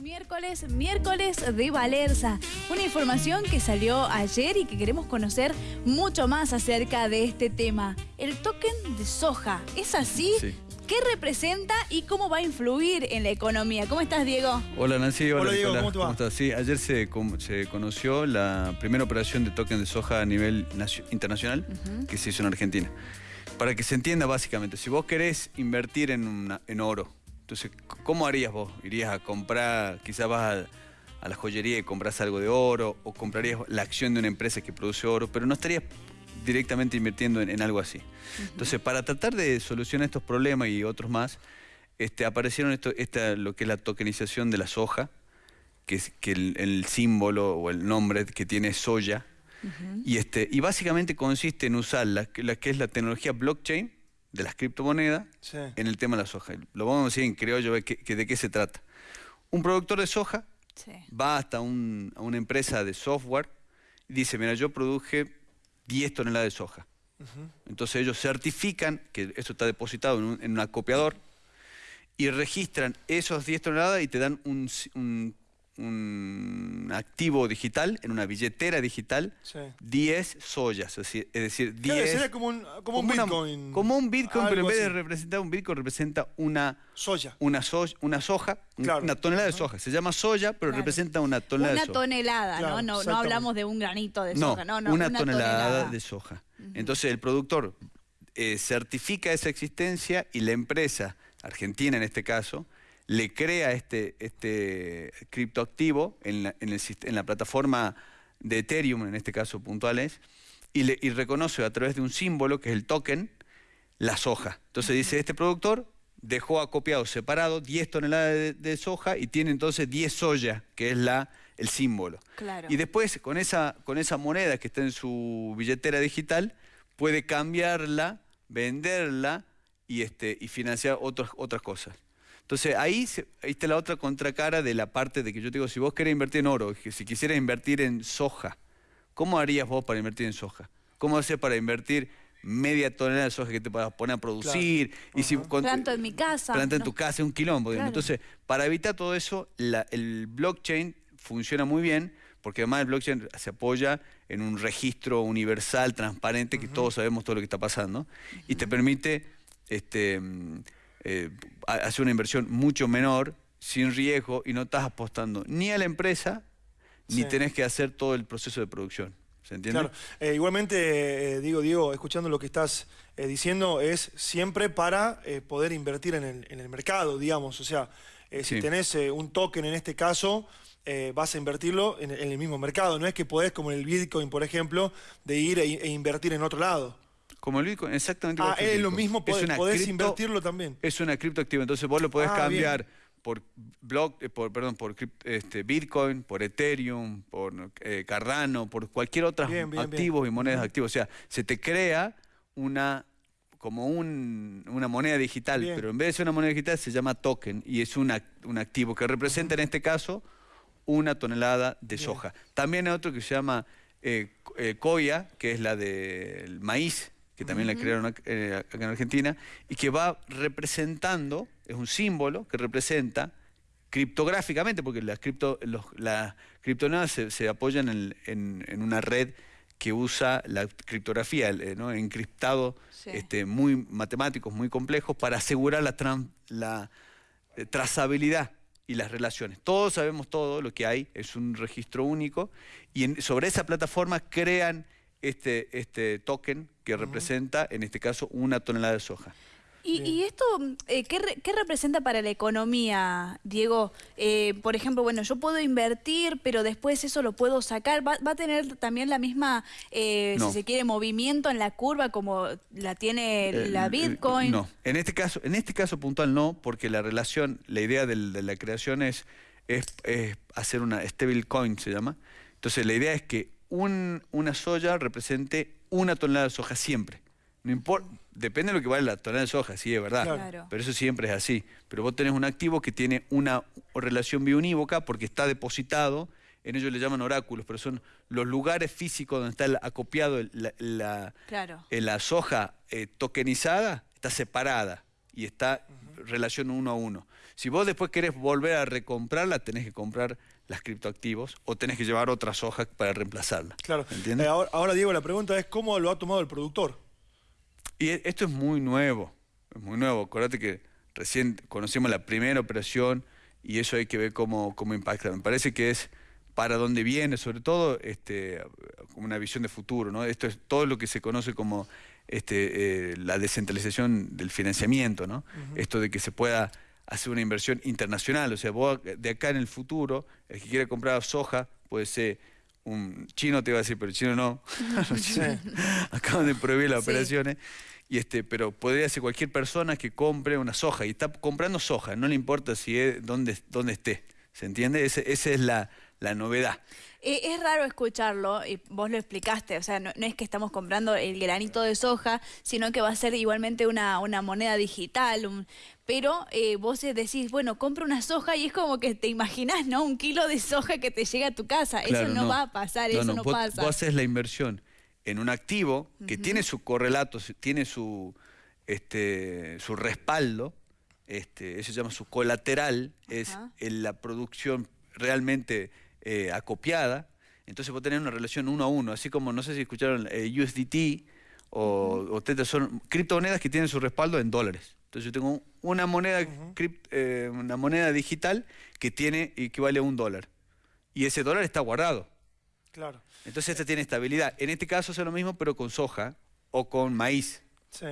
miércoles, miércoles de Valerza. Una información que salió ayer y que queremos conocer mucho más acerca de este tema. El token de soja, ¿es así? Sí. ¿Qué representa y cómo va a influir en la economía? ¿Cómo estás, Diego? Hola Nancy, hola, Hola, Diego, ¿cómo te va? estás? Sí, ayer se, conoció la primera operación de token de soja a nivel nacio- internacional que se hizo en Argentina. Para que se entienda básicamente, si vos querés invertir en, una- en oro, entonces, ¿cómo harías vos? ¿Irías a comprar, quizás vas a, a la joyería y compras algo de oro o comprarías la acción de una empresa que produce oro, pero no estarías directamente invirtiendo en, en algo así. Entonces, para tratar de solucionar estos problemas y otros más, este, aparecieron esto, esta, lo que es la tokenización de la soja, que, es, que el, el símbolo o el nombre que tiene es soya. y, este, y básicamente consiste en usar la, la que es la tecnología blockchain de las criptomonedas Sí. en el tema de la soja. Lo vamos a decir en criollo, que, que de qué se trata. Un productor de soja Sí. va hasta un- a una empresa de software y dice, mira, yo produje 10 toneladas de soja. Entonces ellos certifican que esto está depositado en un, en un acopiador y registran esos 10 toneladas y te dan un- un activo digital, en una billetera digital, Sí. 10 soyas, es decir, es decir, 10... Claro, sería como un, como un una- Bitcoin. como un Bitcoin, pero en vez de representar un Bitcoin, representa una, Soya. una, so- una soja, Claro. una tonelada de soja. Se llama soya, pero Claro. representa una tonelada Una de soja. tonelada, Claro, ¿no? No, no hablamos de un granito de No, soja, no, no. una, tonelada, tonelada. de soja. Entonces el productor eh, certifica esa existencia y la empresa, argentina en este caso, le crea este, este criptoactivo en la, en, el en la plataforma de Ethereum, en este caso puntuales, y, le, y reconoce a través de un símbolo, que es el token, la soja. Entonces dice, este productor dejó acopiado separado 10 toneladas de, de soja y tiene entonces 10 soya, que es la, el símbolo. Claro. Y después, con esa, con esa moneda que está en su billetera digital, puede cambiarla, venderla y, este, y financiar otras, otras cosas. Entonces, ahí, se- ahí está la otra contracara de la parte de que yo te digo, si vos querés invertir en oro, si quisieras invertir en soja, ¿cómo harías vos para invertir en soja? ¿Cómo haces para invertir media tonelada de soja que te puedas poner a producir? Y si, con- Planto en mi casa. planta en no. tu casa, un quilombo. Claro. Entonces, para evitar todo eso, la- el blockchain funciona muy bien, porque además el blockchain se apoya en un registro universal, transparente, que todos sabemos todo lo que está pasando, y te permite este, eh, hacer una inversión mucho menor, sin riesgo, y no estás apostando ni a la empresa, ni Sí. tenés que hacer todo el proceso de producción. ¿Se entiende? Claro. Eh, igualmente, eh, digo, Diego, escuchando lo que estás eh, diciendo, es siempre para eh, poder invertir en el, en el mercado, digamos. O sea, si tenés un token en este caso, vas a invertirlo en, en el mismo mercado. No es que podés, como en el Bitcoin, por ejemplo, de ir e, e invertir en otro lado. Como el Bitcoin, exactamente igual Ah, que el es lo mismo, Es podés, una podés cripto- invertirlo también. Es una criptoactiva, entonces vos lo podés Ah, cambiar por block, eh, por perdón, por este, Bitcoin, por Ethereum, por eh, Cardano, por cualquier otro activo y monedas activas. O sea, se te crea una como un- una moneda digital, Bien. pero en vez de ser una moneda digital se llama token y es un, ac- un activo que representa en este caso una tonelada de Bien. soja. También hay otro que se llama eh, eh, coya, que es la del maíz, que también la crearon eh, acá en Argentina, y que va representando, es un símbolo que representa criptográficamente, porque las, cripto, los, las criptomonedas se, se apoyan en, en- en una red que usa la criptografía, el, eh, ¿no? encriptado Sí. este, muy matemáticos, muy complejos, para asegurar la, tran- la eh, trazabilidad y las relaciones. Todos sabemos todo lo que hay, es un registro único, y en- sobre esa plataforma crean este, este token que representa, en este caso, una tonelada de soja. ¿Y, y esto eh, ¿qué, re- qué representa para la economía, Diego? Eh, por ejemplo, bueno, yo puedo invertir, pero después eso lo puedo sacar. ¿Va, va a tener también la misma, eh, No. si se quiere, movimiento en la curva como la tiene Eh, la eh, Bitcoin? No, en este caso, en este caso puntual no, porque la relación, la idea del- de la creación es, es, es hacer una stable coin, se llama. Entonces la idea es que un- una soya represente una tonelada de soja siempre. No importa, depende de lo que vale la tonelada de soja, sí, es verdad. Claro. Pero eso siempre es así. Pero vos tenés un activo que tiene una relación biunívoca porque está depositado, en ellos le llaman oráculos, pero son los lugares físicos donde está el- acopiado el- la, la- Claro. eh, la soja eh, tokenizada, está separada y está relación uno a uno. Si vos después querés volver a recomprarla, tenés que comprar las criptoactivos o tenés que llevar otra soja para reemplazarla. Claro. ¿entiendes? Eh, ahora, ahora, Diego, la pregunta es cómo lo ha tomado el productor. Y e, esto es muy nuevo, es muy nuevo. Acuérdate que recién conocimos la primera operación y eso hay que ver cómo, cómo impacta. Me parece que es para dónde viene, sobre todo este, como una visión de futuro. ¿no? Esto es todo lo que se conoce como este, eh, la descentralización del financiamiento, ¿no? Esto de que se pueda hacer una inversión internacional, o sea, vos de acá en el futuro, el que quiera comprar soja puede ser un chino, te iba a decir, pero el chino no, acaban de prohibir las operaciones, y este, pero podría ser cualquier persona que compre una soja, y está comprando soja, no le importa si es dónde, dónde esté, ¿se entiende? esa es la, la novedad. Eh, es raro escucharlo, y vos lo explicaste, o sea, no, es que estamos comprando el granito de soja, sino que va a ser igualmente una, una moneda digital, pero eh, vos decís, bueno, compra una soja y es como que te imaginás, ¿no? Un kilo de soja que te llega a tu casa, eso no, va a pasar, eso no, pasa. Vos haces la inversión en un activo que tiene su correlato, tiene su, este, su respaldo, este, eso se llama su colateral, es en la producción realmente eh, acopiada, entonces vos tenés una relación uno a uno, así como, no sé si escucharon eh, USDT o, o Tether, son criptomonedas que tienen su respaldo en dólares. Entonces yo tengo una moneda, eh, una moneda digital que tiene equivale a un dólar. Y ese dólar está guardado. Claro. Entonces este tiene estabilidad. En este caso es lo mismo, pero con soja o con maíz. Sí.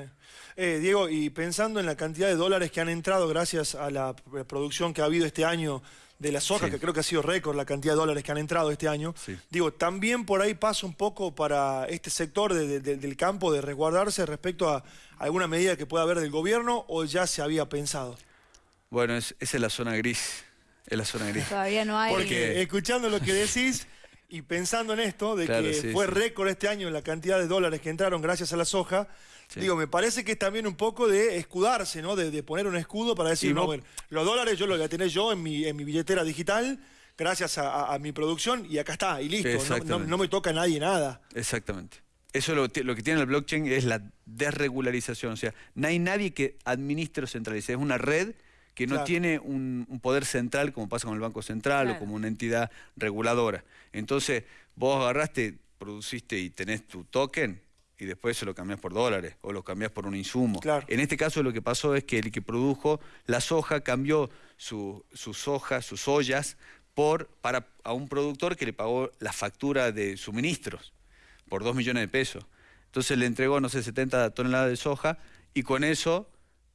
Diego, y pensando en la cantidad de dólares que han entrado gracias a la producción que ha habido este año de la soja, que creo que ha sido récord la cantidad de dólares que han entrado este año. Digo, también por ahí pasa un poco para este sector del campo de resguardarse respecto a alguna medida que pueda haber del gobierno o ya se había pensado. Bueno, esa es la zona gris. Es la zona gris. Todavía no hay. Porque escuchando lo que decís y pensando en esto, de que fue récord este año en la cantidad de dólares que entraron gracias a la soja, Digo, me parece que es también un poco de escudarse, ¿no? De, poner un escudo para decir, no, bueno, los dólares yo los voy a tener yo en mi, en mi billetera digital, gracias a, mi producción, y acá está, y listo. No, me toca a nadie nada. Exactamente. Eso lo, lo, que tiene el blockchain es la desregularización. O sea, no hay nadie que administre o centralice. Es una red que no tiene un, poder central como pasa con el Banco Central o como una entidad reguladora. Entonces, vos agarraste, produciste y tenés tu token, y después se lo cambias por dólares o lo cambias por un insumo. En este caso lo que pasó es que el que produjo la soja cambió su, su soja, sus ollas, por, para, a un productor que le pagó la factura de suministros por 2 millones de pesos. Entonces le entregó, no sé, 70 toneladas de soja y con eso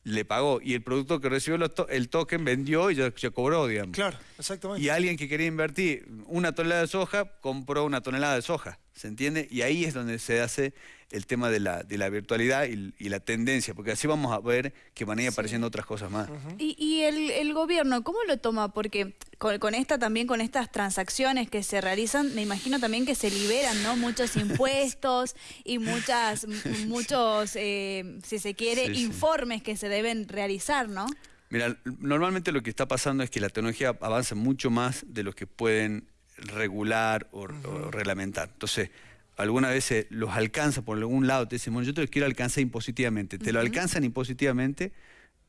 le pagó. Y el productor que recibió el token vendió y ya, ya, cobró, digamos. Claro, exactamente. Y alguien que quería invertir una tonelada de soja, compró una tonelada de soja. ¿Se entiende? Y ahí es donde se hace el tema de la, de la virtualidad y, la tendencia, porque así vamos a ver que van a ir apareciendo otras cosas más. ¿Y, el, gobierno cómo lo toma? Porque con, esta también, con estas transacciones que se realizan, me imagino también que se liberan ¿no? muchos impuestos y muchas, muchos, eh, si se quiere, informes que se deben realizar, ¿no? Mira, normalmente lo que está pasando es que la tecnología avanza mucho más de lo que pueden regular o, reglamentar. Entonces, algunas veces los alcanza por algún lado, te dicen, bueno, yo te lo quiero alcanzar impositivamente. Te lo alcanzan impositivamente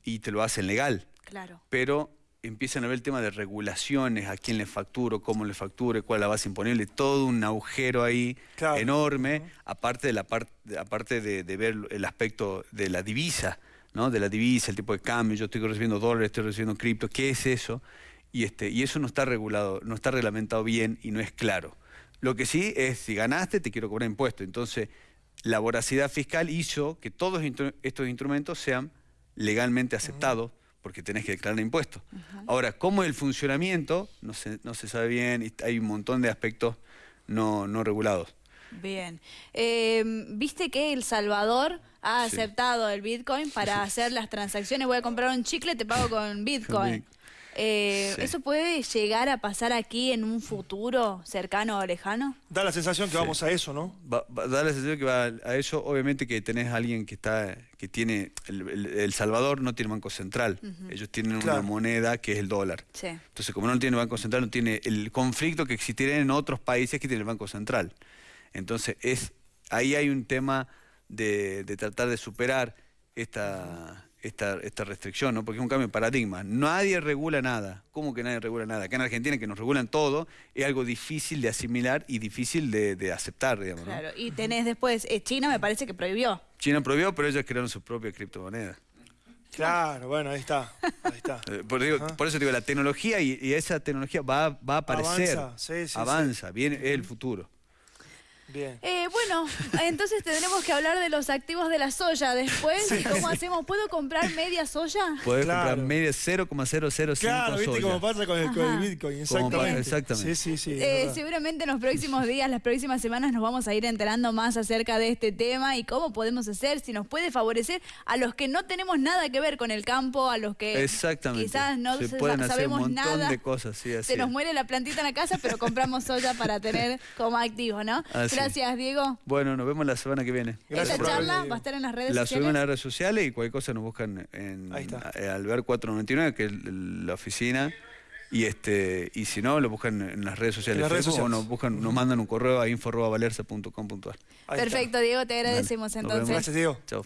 y te lo hacen legal. Claro. Pero empiezan a ver el tema de regulaciones, a quién le facturo, cómo le facture, cuál es la base imponible, todo un agujero ahí enorme, aparte, de, la aparte de, de, ver el aspecto de la divisa, ¿no? de la divisa, el tipo de cambio, yo estoy recibiendo dólares, estoy recibiendo cripto, ¿qué es eso? Y, este, y eso no está regulado, no está reglamentado bien y no es claro. Lo que sí es, si ganaste, te quiero cobrar impuestos. Entonces, la voracidad fiscal hizo que todos estos instrumentos sean legalmente aceptados, porque tenés que declarar impuestos. Ahora, ¿cómo es el funcionamiento? No se, no se sabe bien, hay un montón de aspectos no, no regulados. Bien. Em, ¿Viste que El Salvador ha aceptado el Bitcoin para hacer las transacciones? Voy a comprar un chicle, te pago con Bitcoin. Eh, ¿Eso puede llegar a pasar aquí en un futuro cercano o lejano? Da la sensación que vamos a eso, ¿no? da la sensación que va a eso. Obviamente que tenés a alguien que está, que tiene, el, Salvador no tiene banco central. Ellos tienen una moneda que es el dólar. Entonces, como no tiene banco central, no tiene el conflicto que existiría en otros países que tienen el banco central. Entonces, es ahí hay un tema de, de tratar de superar esta esta, esta restricción, ¿no? Porque es un cambio de paradigma. Nadie regula nada. ¿Cómo que nadie regula nada? Acá en Argentina, que nos regulan todo, es algo difícil de asimilar y difícil de, aceptar, digamos. Claro, y tenés después, eh, China me parece que prohibió. China prohibió, pero ellos crearon su propia criptomoneda. Claro, bueno, ahí está. Ahí está. Eh, por, eso digo, la tecnología y, esa tecnología va, va a aparecer. Avanza, sí, sí, avanza viene el futuro. Bien. Eh, bueno, entonces tendremos que hablar de los activos de la soya después. ¿Y cómo hacemos? ¿Puedo comprar media soya? Puedes comprar media 0,005 Claro, viste cómo pasa con el, Bitcoin, exactamente. exactamente. Sí, sí, sí. Eh, seguramente en los próximos días, las próximas semanas nos vamos a ir enterando más acerca de este tema y cómo podemos hacer, si nos puede favorecer a los que no tenemos nada que ver con el campo, a los que quizás no se pueden sabemos hacer un montón nada. de cosas. Sí, se nos muere la plantita en la casa, pero compramos soya para tener como activo, ¿no? Gracias, Diego. Bueno, nos vemos la semana que viene. Gracias Esta charla va a estar en las redes sociales. La subimos en las redes sociales y cualquier cosa nos buscan en eh, Alber 499, que es la oficina. Y este y si no, lo buscan en las redes sociales, o nos buscan, nos mandan un correo a info.valerza.com.ar. Perfecto, Diego, te agradecemos entonces. Gracias, Diego. Chao.